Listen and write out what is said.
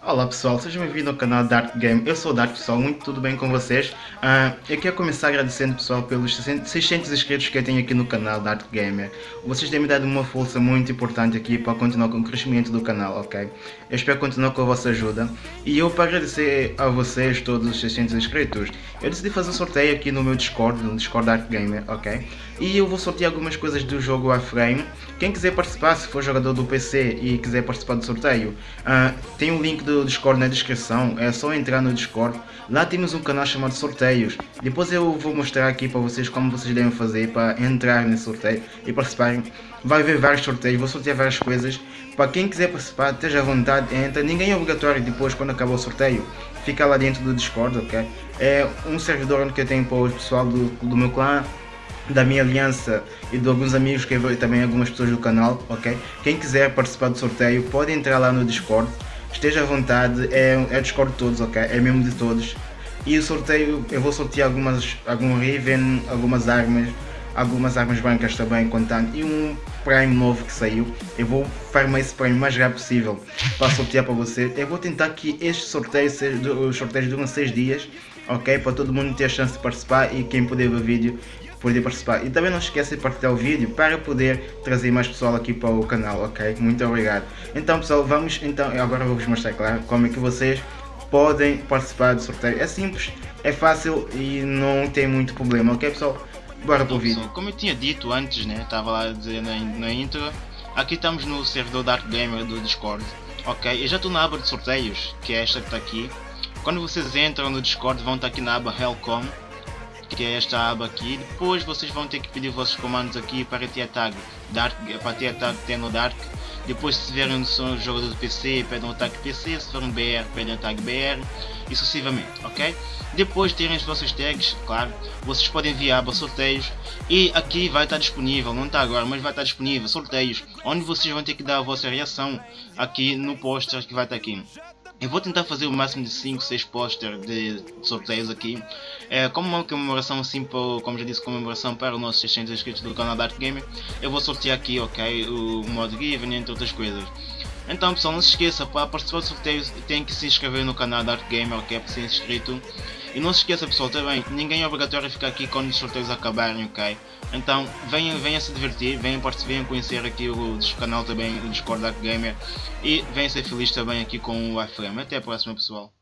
Olá pessoal, sejam bem-vindos ao canal Dark Game. Eu sou o Dark pessoal, muito tudo bem com vocês? Uh, eu quero começar agradecendo pessoal pelos 600 inscritos que eu tenho aqui no canal Dark Gamer. Vocês têm me dado uma força muito importante aqui para continuar com o crescimento do canal, ok? Eu espero continuar com a vossa ajuda. E eu para agradecer a vocês, todos os 600 inscritos, eu decidi fazer um sorteio aqui no meu Discord, no Discord Dark Gamer, ok? E eu vou sortear algumas coisas do jogo Warframe. Quem quiser participar, se for jogador do PC e quiser participar do sorteio, uh, tem um link do Discord na descrição, é só entrar no Discord. Lá temos um canal chamado Sorteios. Depois eu vou mostrar aqui para vocês como vocês devem fazer para entrar nesse sorteio e participarem. Vai haver vários sorteios, vou sortear várias coisas. Para quem quiser participar, esteja à vontade, entra. Ninguém é obrigatório depois quando acabar o sorteio. Fica lá dentro do Discord, ok? É um servidor onde eu tenho para o pessoal do, do meu clã da minha aliança e de alguns amigos que também algumas pessoas do canal, ok? Quem quiser participar do sorteio pode entrar lá no Discord, esteja à vontade, é, é Discord de todos, ok? É mesmo de todos. E o sorteio, eu vou sortear algumas, algum Riven, algumas armas, algumas armas brancas também contando e um Prime novo que saiu. Eu vou farmar esse Prime o mais rápido possível para sortear para você. Eu vou tentar que este sorteio, os sorteios duram 6 dias, ok? Para todo mundo ter a chance de participar e quem puder ver o vídeo poder participar. E também não esqueça de partilhar o vídeo para poder trazer mais pessoal aqui para o canal, ok? Muito obrigado. Então pessoal, vamos, então, agora vou-vos mostrar, claro, como é que vocês podem participar do sorteio. É simples, é fácil e não tem muito problema, ok pessoal? Bora para o vídeo. Como eu tinha dito antes, né, estava lá dizer na, na intro, aqui estamos no servidor Dark Gamer do Discord, ok? Eu já estou na aba de sorteios, que é esta que está aqui. Quando vocês entram no Discord vão estar aqui na aba Helcom, que é esta aba aqui. Depois vocês vão ter que pedir os vossos comandos aqui para ter tag Dark, para ter tag Teno Dark. Depois se tiverem um jogador do PC, pedem o tag PC, se for um BR, pedem o tag BR e sucessivamente, ok? Depois de terem as vossas tags, claro, vocês podem enviar para sorteios e aqui vai estar disponível, não está agora, mas vai estar disponível sorteios, onde vocês vão ter que dar a vossa reação aqui no póster que vai estar aqui. Eu vou tentar fazer o máximo de 5, 6 posters de sorteios aqui. É, como uma comemoração assim, como já disse, comemoração para os nossos 600 inscritos do canal Dark Gamer. Eu vou sortear aqui, ok, o modo Given entre outras coisas. Então pessoal, não se esqueça, para participar do sorteio tem que se inscrever no canal Dark Gamer, ok, para ser inscrito. E não se esqueça pessoal, também, ninguém é obrigatório ficar aqui quando os sorteios acabarem, ok? Então venham, venham se divertir, venham, venham conhecer aqui o canal também, o Discord Dark Gamer. E venham ser felizes também aqui com o iFrame. Até a próxima pessoal.